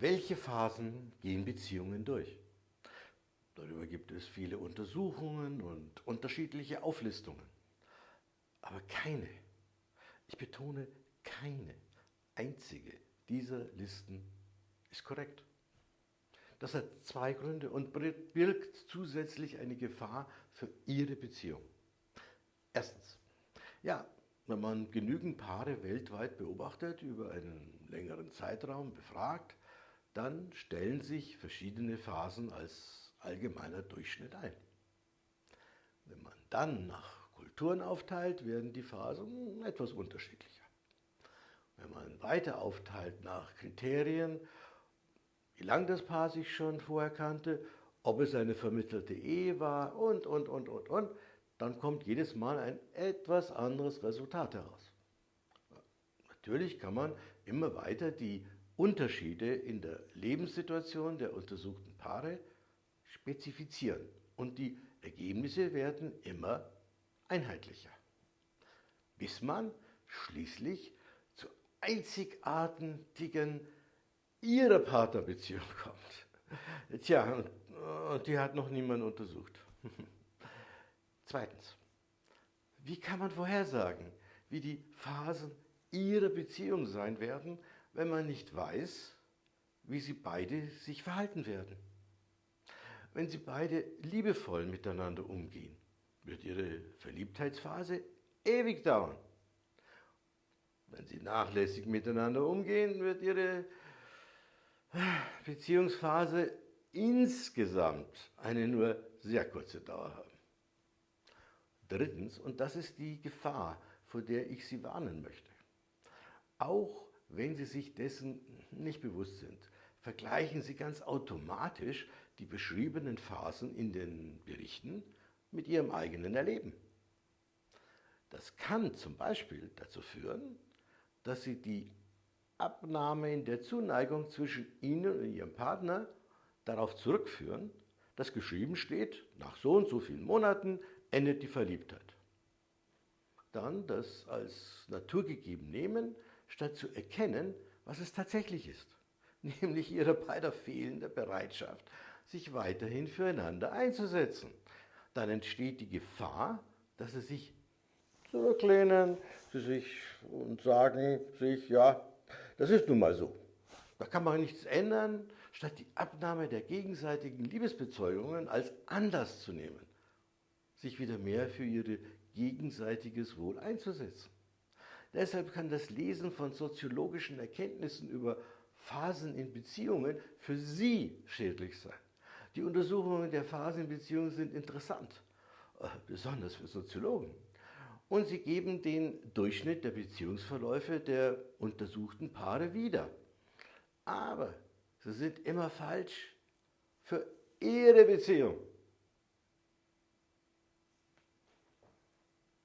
Welche Phasen gehen Beziehungen durch? Darüber gibt es viele Untersuchungen und unterschiedliche Auflistungen. Aber keine, ich betone keine einzige dieser Listen ist korrekt. Das hat zwei Gründe und birgt zusätzlich eine Gefahr für Ihre Beziehung. Erstens, ja, wenn man genügend Paare weltweit beobachtet, über einen längeren Zeitraum befragt, dann stellen sich verschiedene Phasen als allgemeiner Durchschnitt ein. Wenn man dann nach Kulturen aufteilt, werden die Phasen etwas unterschiedlicher. Wenn man weiter aufteilt nach Kriterien, wie lange das Paar sich schon vorher kannte, ob es eine vermittelte Ehe war und, und, und, und, und, dann kommt jedes Mal ein etwas anderes Resultat heraus. Natürlich kann man immer weiter die Unterschiede in der Lebenssituation der untersuchten Paare spezifizieren und die Ergebnisse werden immer einheitlicher, bis man schließlich zur einzigartigen ihrer Partnerbeziehung kommt. Tja, und die hat noch niemand untersucht. Zweitens, wie kann man vorhersagen, wie die Phasen ihrer Beziehung sein werden, wenn man nicht weiß, wie sie beide sich verhalten werden? Wenn sie beide liebevoll miteinander umgehen, wird ihre Verliebtheitsphase ewig dauern. Wenn sie nachlässig miteinander umgehen, wird ihre Beziehungsphase insgesamt eine nur sehr kurze Dauer haben. Drittens, und das ist die Gefahr, vor der ich Sie warnen möchte. Auch wenn Sie sich dessen nicht bewusst sind, vergleichen Sie ganz automatisch die beschriebenen Phasen in den Berichten mit Ihrem eigenen Erleben. Das kann zum Beispiel dazu führen, dass Sie die Abnahme in der Zuneigung zwischen Ihnen und Ihrem Partner darauf zurückführen, dass geschrieben steht, nach so und so vielen Monaten endet die Verliebtheit. Dann das als naturgegeben nehmen, statt zu erkennen, was es tatsächlich ist, nämlich ihrer beider fehlende Bereitschaft, sich weiterhin füreinander einzusetzen. Dann entsteht die Gefahr, dass sie sich zurücklehnen sie sich und sagen sich, ja, das ist nun mal so. Da kann man nichts ändern, statt die Abnahme der gegenseitigen Liebesbezeugungen als Anlass zu nehmen, sich wieder mehr für ihr gegenseitiges Wohl einzusetzen. Deshalb kann das Lesen von soziologischen Erkenntnissen über Phasen in Beziehungen für Sie schädlich sein. Die Untersuchungen der Phasen in Beziehungen sind interessant, äh, besonders für Soziologen. Und sie geben den Durchschnitt der Beziehungsverläufe der untersuchten Paare wieder. Aber sie sind immer falsch für Ihre Beziehung.